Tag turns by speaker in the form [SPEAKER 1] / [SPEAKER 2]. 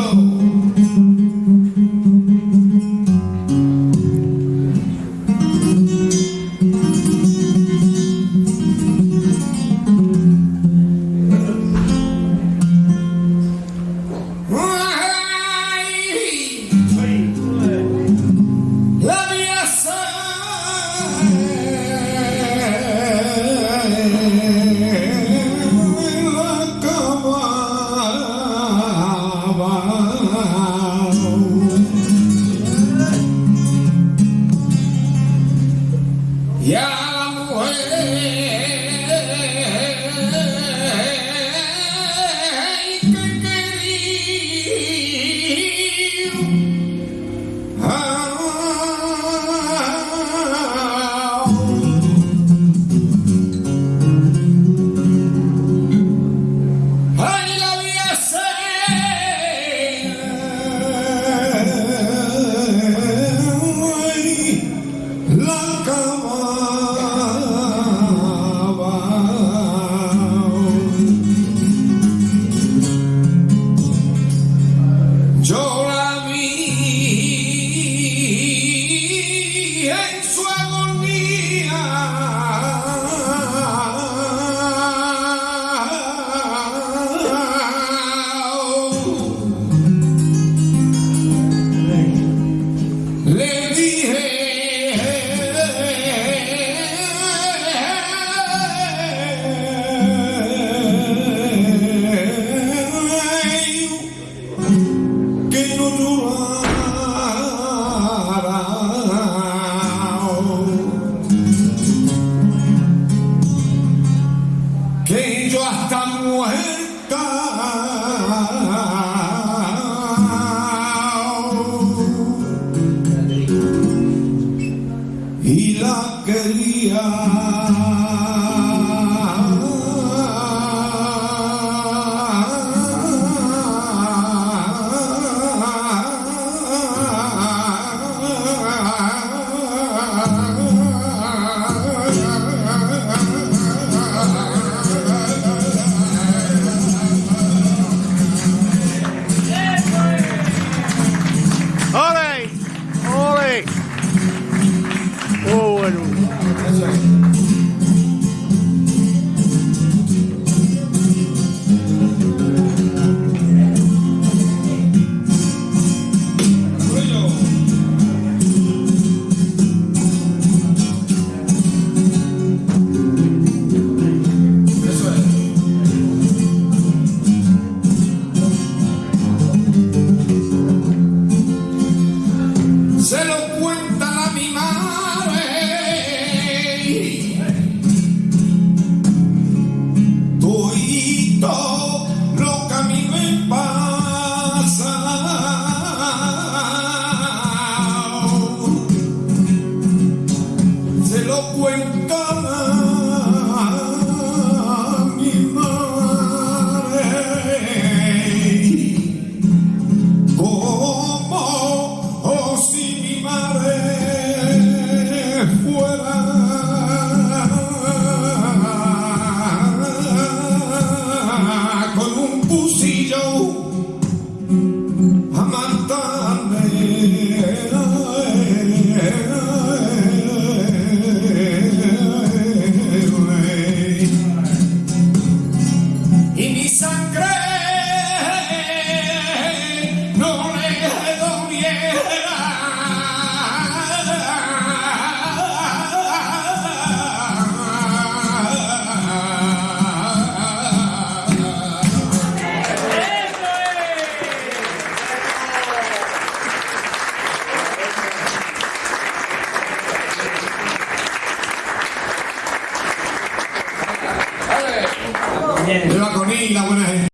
[SPEAKER 1] go. Su agonía. Le dije Ah. Se lo cuenta